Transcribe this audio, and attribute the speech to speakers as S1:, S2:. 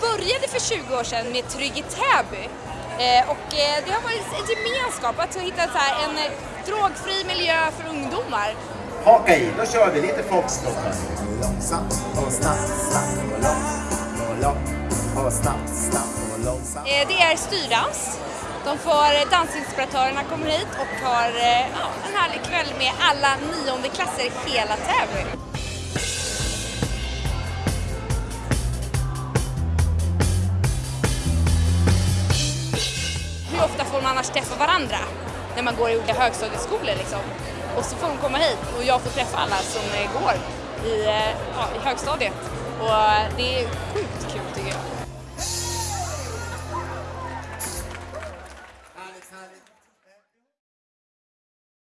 S1: började för 20 år sedan med Trygg i Täby. Eh, och eh, det har varit en gemenskap att hitta så här, en eh, drogfri miljö för ungdomar.
S2: Haka i, då kör vi lite foxtrot.
S3: Långsamt och snabbt, snabbt och långt och långt och snabbt, snabbt och långsamt.
S1: Det är styrdans. De får, dansinspiratörerna kommer hit och har ja, en härlig kväll med alla niondeklasser i hela Täby. Ofta får man annars träffa varandra när man går i olika högstadieskolor liksom? Och så får de komma hit och jag får träffa alla som går i, eh, ja, i högstadiet. Och eh, det är sjukt kul tycker jag.